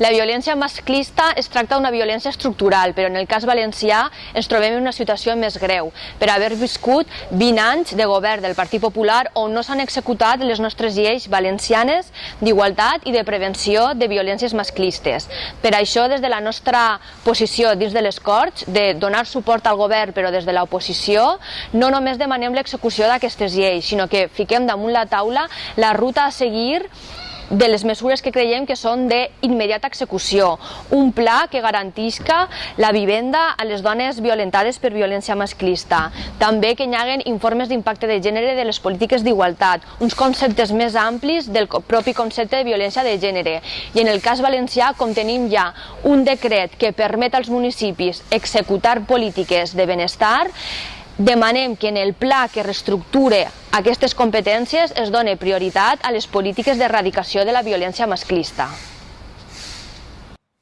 La violència masclista es tracta d'una violència estructural, però en el cas valencià ens trobem en una situació més greu, per haver viscut 20 anys de govern del Partit Popular on no s'han executat les nostres lleis valencianes d'igualtat i de prevenció de violències masclistes. Per això, des de la nostra posició dins de les Corts, de donar suport al govern però des de l'oposició, no només demanem l'execució d'aquestes lleis, sinó que fiquem damunt la taula la ruta a seguir de les mesures que creiem que són d'immediata execució. Un pla que garantisca la vivenda a les dones violentades per violència masclista. També que hi haguen informes d'impacte de gènere de les polítiques d'igualtat, uns conceptes més amplis del propi concepte de violència de gènere. I en el cas valencià, com tenim ja un decret que permet als municipis executar polítiques de benestar, demanem que en el pla que reestructure aquestes competències es doni prioritat a les polítiques d'erradicació de la violència masclista.